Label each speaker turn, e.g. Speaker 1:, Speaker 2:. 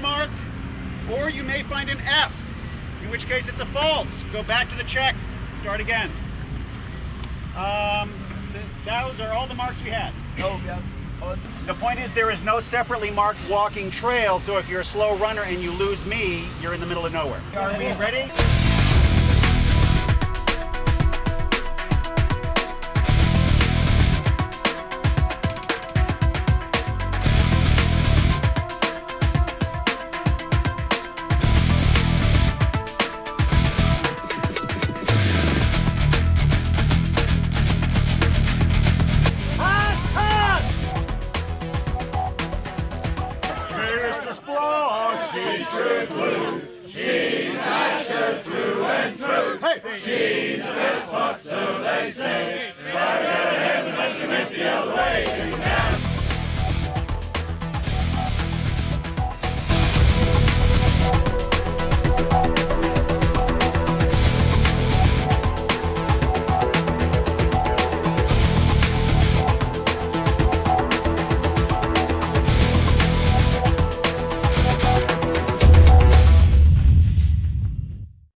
Speaker 1: mark, or you may find an F, in which case it's a false. Go back to the check start again. Um, those are all the marks we had.
Speaker 2: Oh, yeah. Oh,
Speaker 1: The point is there is no separately marked walking trail, so if you're a slow runner and you lose me, you're in the middle of nowhere. Are we ready? She's true blue. She's Asher through and through. Hey, she's the best spot, so they say. Try to get ahead, but she went the other way. Now